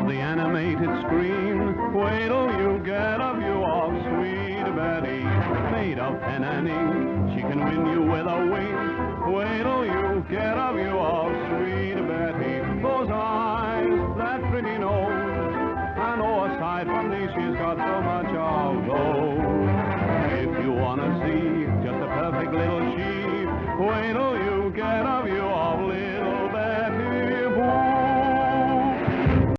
Of the animated screen. Wait till you get a view of sweet Betty. Made of pen and ink, she can win you with a wink. Wait till you get a view of sweet Betty. Those eyes, that pretty nose. And oh, aside from these, she's got so much of those. If you wanna see just a perfect little she, wait till you get.